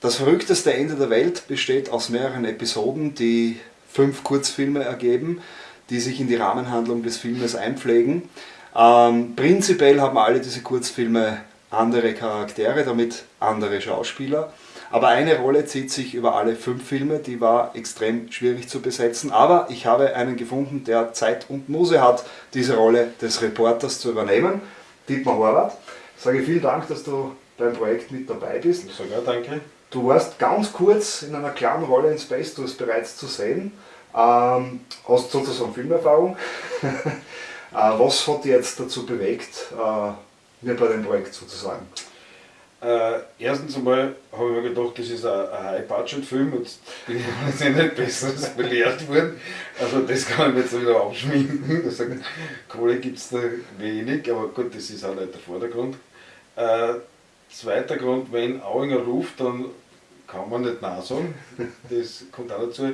Das verrückteste Ende der Welt besteht aus mehreren Episoden, die fünf Kurzfilme ergeben, die sich in die Rahmenhandlung des Filmes einpflegen. Ähm, prinzipiell haben alle diese Kurzfilme andere Charaktere, damit andere Schauspieler. Aber eine Rolle zieht sich über alle fünf Filme, die war extrem schwierig zu besetzen. Aber ich habe einen gefunden, der Zeit und Muse hat, diese Rolle des Reporters zu übernehmen. Dietmar Horvath. Ich sage vielen Dank, dass du beim Projekt mit dabei bist. Sogar danke. Du warst ganz kurz in einer kleinen Rolle in Space Tours bereits zu sehen. Ähm, hast sozusagen Filmerfahrung. äh, was hat dich jetzt dazu bewegt, äh, mir bei dem Projekt sozusagen? Äh, erstens einmal habe ich mir gedacht, das ist ein, ein High-Budget-Film und bin ich nicht Besseres belehrt worden. Also das kann ich mir jetzt wieder aufschminken. Also, Kohle gibt es da wenig, aber gut, das ist auch nicht der Vordergrund. Äh, zweiter Grund, wenn Auinger ruft, dann kann man nicht Nein sagen. Das kommt auch dazu.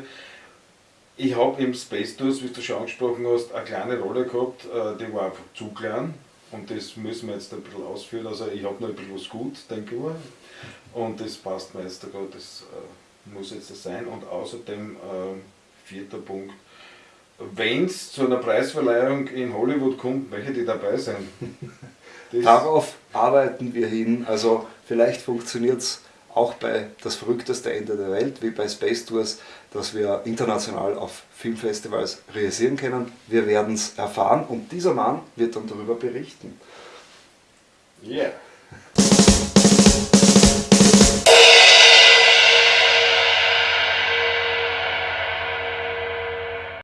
Ich habe im Space Tours, wie du schon angesprochen hast, eine kleine Rolle gehabt, äh, die war einfach zu klein. Und das müssen wir jetzt ein bisschen ausführen. Also ich habe noch ein bisschen was gut, denke ich mal. Und das passt mir jetzt sogar, das äh, muss jetzt das sein. Und außerdem, äh, vierter Punkt, wenn es zu einer Preisverleihung in Hollywood kommt, möchte ich dabei sein. Darauf arbeiten wir hin. Also vielleicht funktioniert es auch bei das verrückteste Ende der Welt, wie bei Space Tours, dass wir international auf Filmfestivals realisieren können. Wir werden es erfahren und dieser Mann wird dann darüber berichten. Yeah.